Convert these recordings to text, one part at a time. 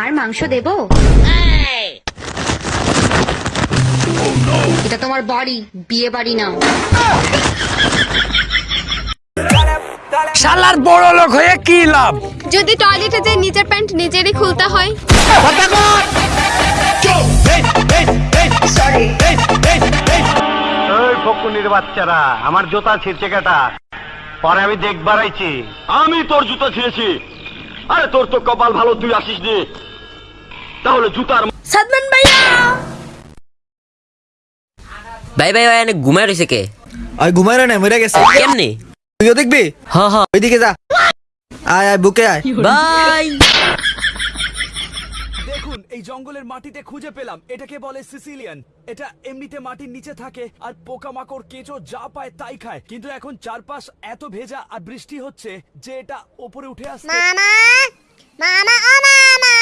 আর মাংস দেব? এটা তোমার বাড়ি বিয়ে বাড়ি না শালার বড় লোক হয়ে কি লাভ? যদি টয়লেটে যে নিজের প্যান্ট নিজেরই খুলতে হয়। ফকুনির বাচ্চারা আমার জুতা ছিঁড়ছে কেটা? পরে আমি দেখবার আইছি। আমি তোর জুতা ছিঁড়েছি। আরে তোর তো কপাল ভালো তুই আসিস নি তাহলে জুতার সাদমান ভাইয়া! ভাই ভাই ভাই এনে ঘুমায় রয়েছে কে? আয় ঘুমাই না মরে গেছে। কেমনে? তুইও দেখবি? হ্যাঁ হ্যাঁ ওইদিকে যা। আয় আয় বুকে আয়। বাই দেখুন, এই জঙ্গলের মাটিতে খুঁজে পেলাম। এটাকে বলে সিসিলিয়ান। এটা এমনিতে মাটির নিচে থাকে আর পোকামাকড় কেঁচো যা পায় তাই খায়। কিন্তু এখন চারপাশ এত ভেজা আর বৃষ্টি হচ্ছে যে এটা ওপরে উঠে আসছে। মামা! মামা, ও মামা!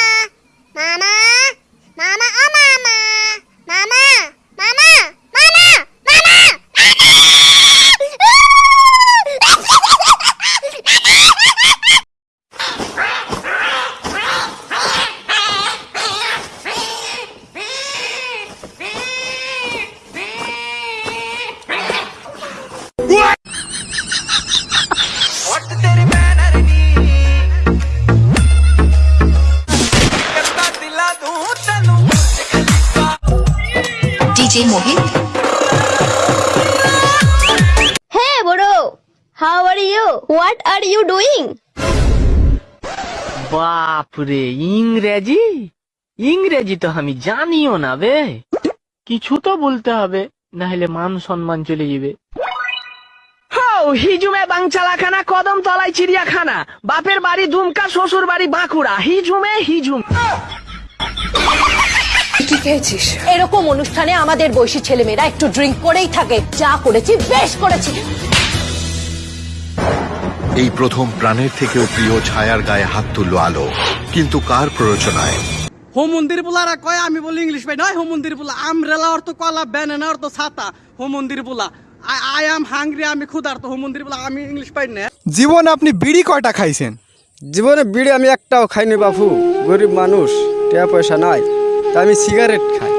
মোহিত bro. How are you? What are you doing? বাপরে ইংরেজি? ইংরেজি তো আমি জানিও না বে। কিছু তো বলতে হবে না হলে মান সম্মান চলে যাবে। হিজুমে বাংচালাখানা কদম তলায় চিড়িয়াখানা। বাপের বাড়ি দুমকা শ্বশুর বাড়ি বাঁকুড়া। হিজুমে হিজুম। এরকম অনুষ্ঠানে আমাদের বয়সী ছেলেমেয়েরা একটু ড্রিঙ্ক করেই থাকে। যা করেছি বেশ করেছি। এই প্রথম প্রাণের থেকেও প্রিয় ছায়ার গায়ে হাত তুললো আলো। কিন্তু কার প্ররোচনায়? হোম মন্দির বুলারা কয় আমি বলি ইংলিশ পাই নয় হোম মন্দির বুলা। আমরেলা অর্থ কলা ব্যানানা অর্থ ছাতা। হোম মন্দির বুলা আই এম হাংরি আমি ক্ষুধার্ত। হোম মন্দির বুলা আমি ইংলিশ পাই না। জীবনে আপনি বিড়ি কয়টা খাইছেন? জীবনে বিড়ি আমি একটাও খাইনি বাপু। গরিব মানুষ টাকা পয়সা নাই। তাই আমি সিগারেট খাই